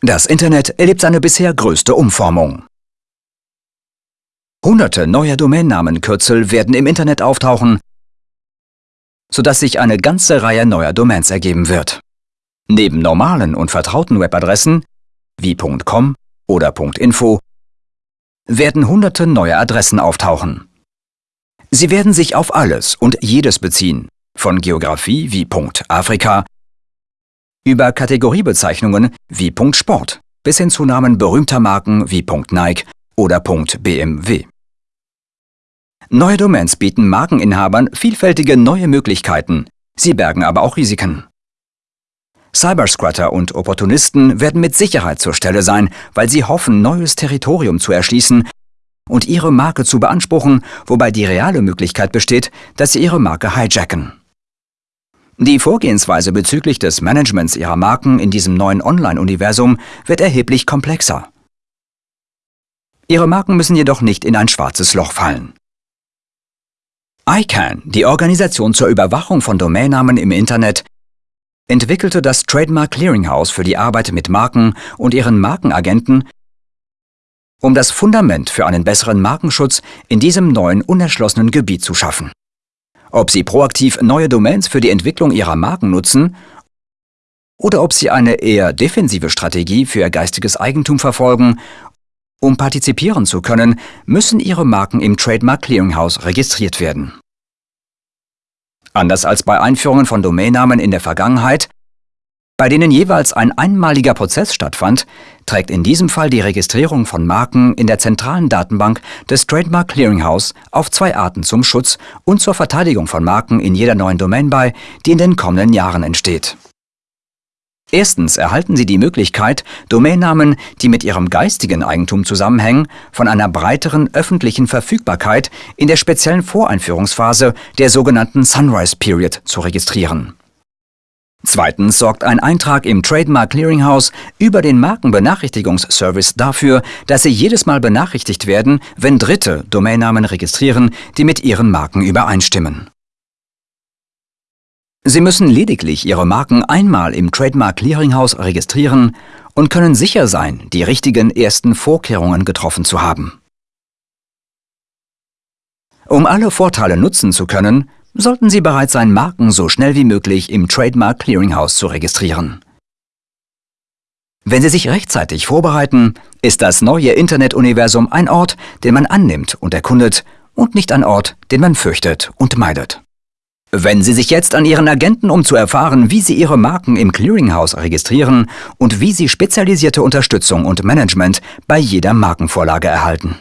Das Internet erlebt seine bisher größte Umformung. Hunderte neuer Domainnamenkürzel werden im Internet auftauchen, sodass sich eine ganze Reihe neuer Domains ergeben wird. Neben normalen und vertrauten Webadressen wie .com oder .info werden hunderte neue Adressen auftauchen. Sie werden sich auf alles und jedes beziehen, von Geografie wie Afrika über Kategoriebezeichnungen wie Sport bis hin zu Namen berühmter Marken wie Nike oder BMW. Neue Domains bieten Markeninhabern vielfältige neue Möglichkeiten, sie bergen aber auch Risiken. Cybersquatter und Opportunisten werden mit Sicherheit zur Stelle sein, weil sie hoffen, neues Territorium zu erschließen und ihre Marke zu beanspruchen, wobei die reale Möglichkeit besteht, dass sie ihre Marke hijacken. Die Vorgehensweise bezüglich des Managements ihrer Marken in diesem neuen Online-Universum wird erheblich komplexer. Ihre Marken müssen jedoch nicht in ein schwarzes Loch fallen. ICANN, die Organisation zur Überwachung von Domainnamen im Internet, entwickelte das Trademark Clearinghouse für die Arbeit mit Marken und ihren Markenagenten, um das Fundament für einen besseren Markenschutz in diesem neuen unerschlossenen Gebiet zu schaffen. Ob Sie proaktiv neue Domains für die Entwicklung Ihrer Marken nutzen oder ob Sie eine eher defensive Strategie für Ihr geistiges Eigentum verfolgen, um partizipieren zu können, müssen Ihre Marken im Trademark Clearinghouse registriert werden. Anders als bei Einführungen von Domainnamen in der Vergangenheit bei denen jeweils ein einmaliger Prozess stattfand, trägt in diesem Fall die Registrierung von Marken in der zentralen Datenbank des Trademark Clearinghouse auf zwei Arten zum Schutz und zur Verteidigung von Marken in jeder neuen Domain bei, die in den kommenden Jahren entsteht. Erstens erhalten Sie die Möglichkeit, Domainnamen, die mit Ihrem geistigen Eigentum zusammenhängen, von einer breiteren öffentlichen Verfügbarkeit in der speziellen Voreinführungsphase der sogenannten Sunrise Period zu registrieren. Zweitens sorgt ein Eintrag im Trademark Clearinghouse über den Markenbenachrichtigungsservice dafür, dass Sie jedes Mal benachrichtigt werden, wenn Dritte Domainnamen registrieren, die mit Ihren Marken übereinstimmen. Sie müssen lediglich Ihre Marken einmal im Trademark Clearinghouse registrieren und können sicher sein, die richtigen ersten Vorkehrungen getroffen zu haben. Um alle Vorteile nutzen zu können, sollten Sie bereit sein, Marken so schnell wie möglich im Trademark Clearinghouse zu registrieren. Wenn Sie sich rechtzeitig vorbereiten, ist das neue Internetuniversum ein Ort, den man annimmt und erkundet und nicht ein Ort, den man fürchtet und meidet. Wenn Sie sich jetzt an Ihren Agenten, um zu erfahren, wie Sie Ihre Marken im Clearinghouse registrieren und wie Sie spezialisierte Unterstützung und Management bei jeder Markenvorlage erhalten.